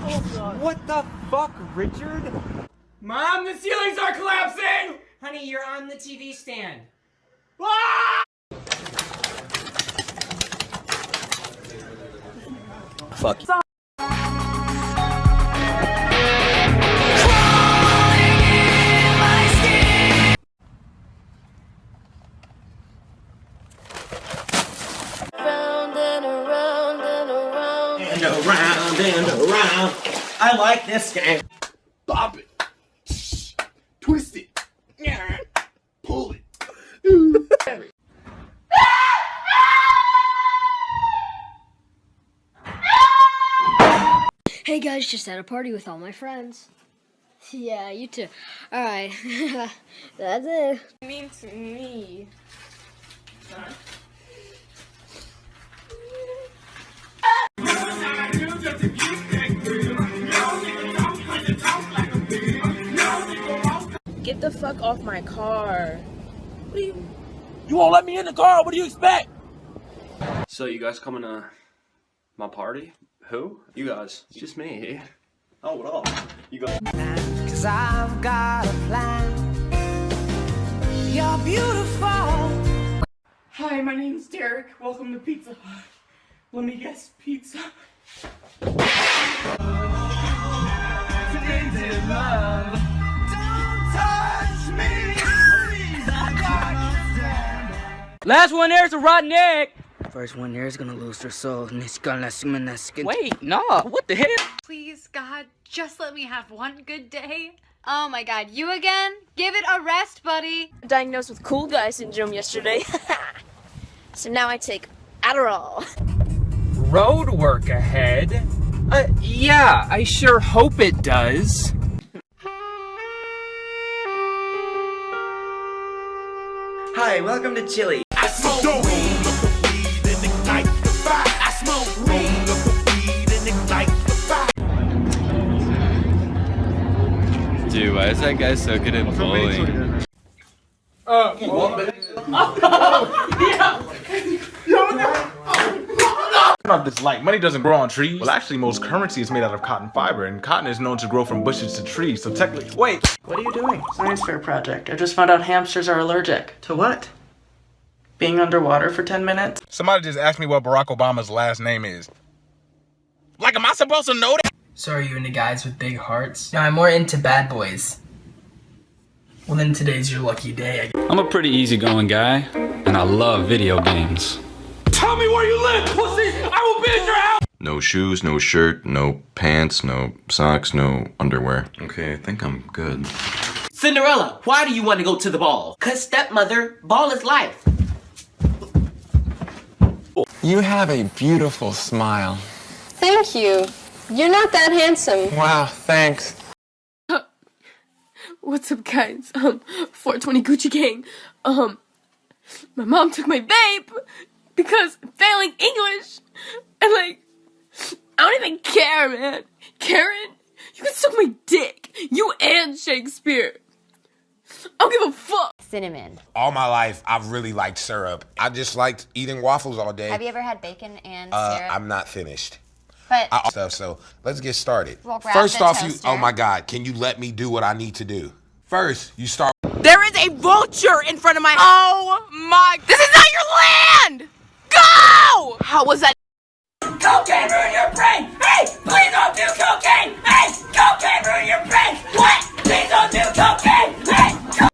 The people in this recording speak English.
What the fuck, Richard? Mom, the ceilings are collapsing! Honey, you're on the TV stand. Ah! Fuck. And around and around. I like this game. Bop it. Twist it. Pull it. Hey guys, just at a party with all my friends. Yeah, you too. Alright. That's it. mean to me? Get fuck off my car. What do you You won't let me in the car, what do you expect? So you guys coming to my party? Who? You guys. It's just me. Oh, what up? You guys. Cause I've got a plan. You're beautiful. Hi, my name's Derek. Welcome to Pizza Hut. Let me guess, pizza. Last one there's a rotten egg! First one there is gonna lose their soul, and it's gonna swim in that skin. Wait, nah, what the hell? Please, God, just let me have one good day. Oh my God, you again? Give it a rest, buddy. Diagnosed with cool guy syndrome yesterday. so now I take Adderall. Road work ahead? Uh, yeah, I sure hope it does. Hi, welcome to Chili. I smoke roll up the weed and ignite the fire. I smoke roll up the weed and ignite the fire. Dude, why is that guy so good at bowling? Not this light. Money doesn't grow on trees. Well, actually, most currency is made out of cotton fiber, and cotton is known to grow from bushes to trees. So technically, wait. What are you doing? Science fair project. I just found out hamsters are allergic. To what? Being underwater for 10 minutes? Somebody just asked me what Barack Obama's last name is. Like, am I supposed to know that? So are you into guys with big hearts? No, I'm more into bad boys. Well then today's your lucky day. I'm a pretty easygoing guy, and I love video games. Tell me where you live, pussy! I will be at your house! No shoes, no shirt, no pants, no socks, no underwear. Okay, I think I'm good. Cinderella, why do you want to go to the ball? Cause stepmother, ball is life. You have a beautiful smile. Thank you. You're not that handsome. Wow, thanks. What's up, guys? Um, 420 Gucci Gang. Um, my mom took my vape because I'm failing English. And, like, I don't even care, man. Karen, you can suck my dick. You and Shakespeare. I don't give a fuck. Cinnamon. All my life, I've really liked syrup. I just liked eating waffles all day. Have you ever had bacon and Uh, syrup? I'm not finished. but I, stuff. So let's get started. Well, grab First the off, you. Oh my God! Can you let me do what I need to do? First, you start. There is a vulture in front of my. Oh my! This is not your land. Go! How was that?